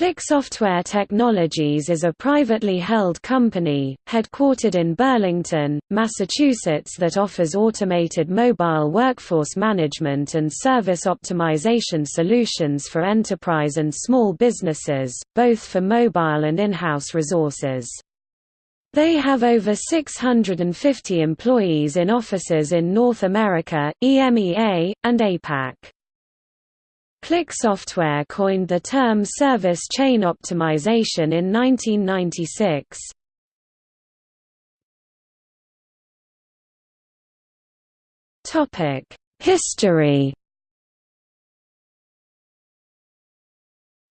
Click Software Technologies is a privately held company, headquartered in Burlington, Massachusetts that offers automated mobile workforce management and service optimization solutions for enterprise and small businesses, both for mobile and in-house resources. They have over 650 employees in offices in North America, EMEA, and APAC. Click Software coined the term service chain optimization in 1996. Topic: History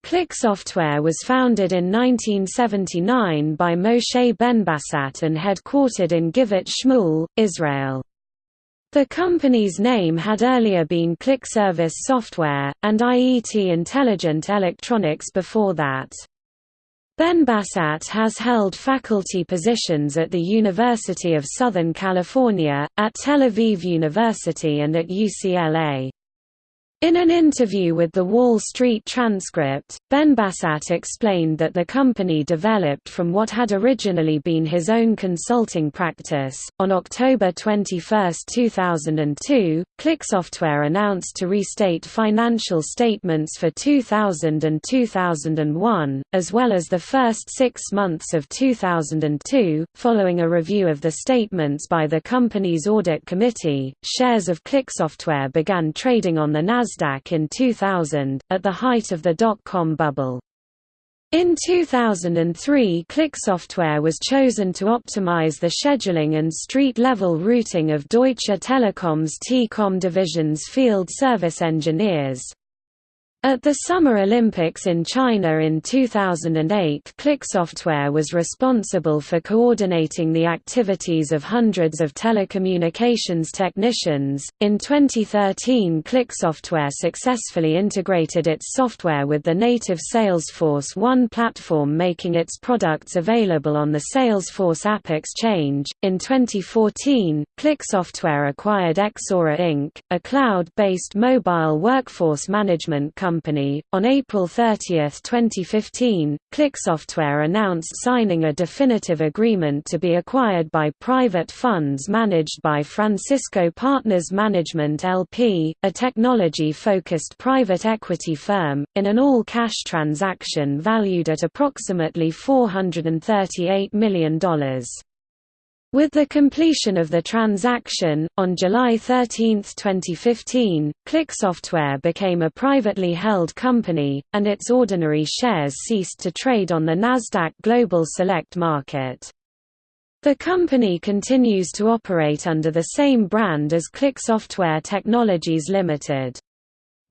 Click Software was founded in 1979 by Moshe BenBassat and headquartered in Givat Shmuel, Israel. The company's name had earlier been Click Service Software, and IET Intelligent Electronics before that. Ben Bassat has held faculty positions at the University of Southern California, at Tel Aviv University and at UCLA. In an interview with the Wall Street Transcript, BenBassat explained that the company developed from what had originally been his own consulting practice. On October 21, 2002, Click Software announced to restate financial statements for 2000 and 2001, as well as the first six months of 2002. Following a review of the statements by the company's audit committee, shares of Click Software began trading on the NASDAQ NASDAQ in 2000, at the height of the dot-com bubble. In 2003 Click Software was chosen to optimize the scheduling and street-level routing of Deutsche Telekom's T-Com division's field service engineers. At the Summer Olympics in China in 2008 Click Software was responsible for coordinating the activities of hundreds of telecommunications technicians. In 2013 Click Software successfully integrated its software with the native Salesforce One platform making its products available on the Salesforce App Exchange. In 2014, Click Software acquired Exora Inc., a cloud-based mobile workforce management company company. On April 30, 2015, Click Software announced signing a definitive agreement to be acquired by private funds managed by Francisco Partners Management LP, a technology-focused private equity firm, in an all-cash transaction valued at approximately $438 million. With the completion of the transaction, on July 13, 2015, Click Software became a privately held company, and its ordinary shares ceased to trade on the Nasdaq Global Select Market. The company continues to operate under the same brand as Click Software Technologies Limited.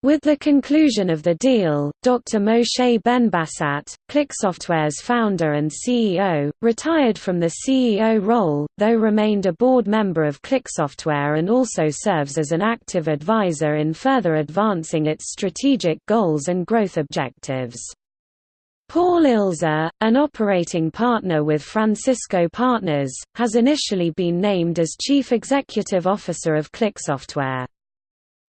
With the conclusion of the deal, Dr. Moshe BenBassat, ClickSoftware's founder and CEO, retired from the CEO role, though remained a board member of ClickSoftware and also serves as an active advisor in further advancing its strategic goals and growth objectives. Paul Ilzer, an operating partner with Francisco Partners, has initially been named as Chief Executive Officer of ClickSoftware.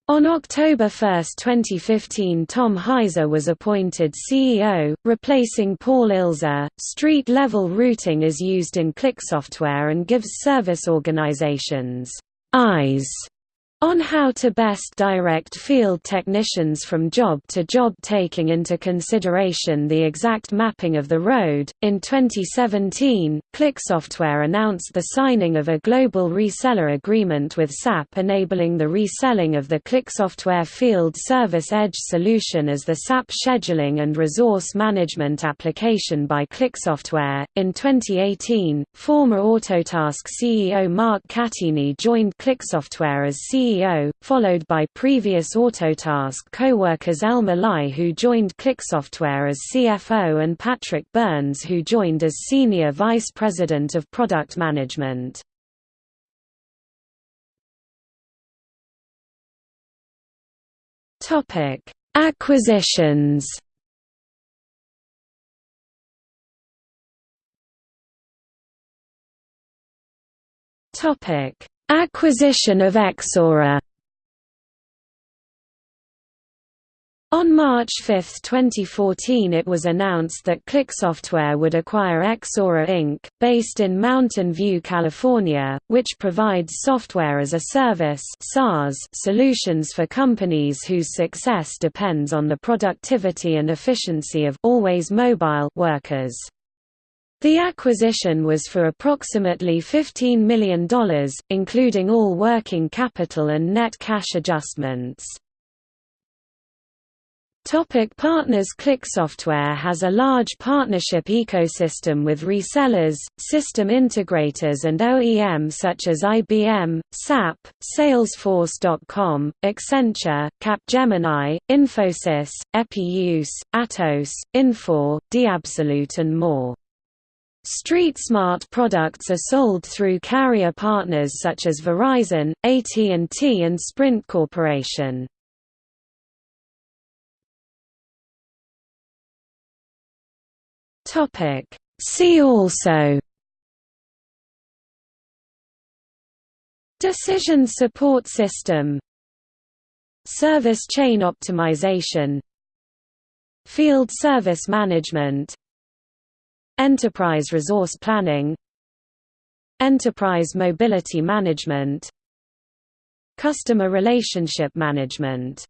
On October 1, 2015, Tom Heiser was appointed CEO, replacing Paul Ilzer. Street level routing is used in Click software and gives service organizations eyes on how to best direct field technicians from job to job taking into consideration the exact mapping of the road. In 2017, Click Software announced the signing of a global reseller agreement with SAP enabling the reselling of the Click Software Field Service Edge solution as the SAP scheduling and resource management application by Click Software. In 2018, former Autotask CEO Mark Cattini joined Click Software as CEO CEO, followed by previous Autotask co-workers Elmer Lai who joined ClickSoftware as CFO and Patrick Burns who joined as Senior Vice President of Product Management. Acquisitions Topic: Acquisition of Exora On March 5, 2014 it was announced that ClickSoftware would acquire Exora Inc., based in Mountain View, California, which provides software as a service solutions for companies whose success depends on the productivity and efficiency of always mobile workers. The acquisition was for approximately $15 million, including all working capital and net cash adjustments. Topic partners ClickSoftware has a large partnership ecosystem with resellers, system integrators and OEM such as IBM, SAP, Salesforce.com, Accenture, Capgemini, Infosys, Epiuse, Atos, Infor, Diabsolute and more. StreetSmart products are sold through carrier partners such as Verizon, AT&T and Sprint Corporation. See also. Decision support system. Service chain optimization. Field service management Enterprise resource planning Enterprise mobility management Customer relationship management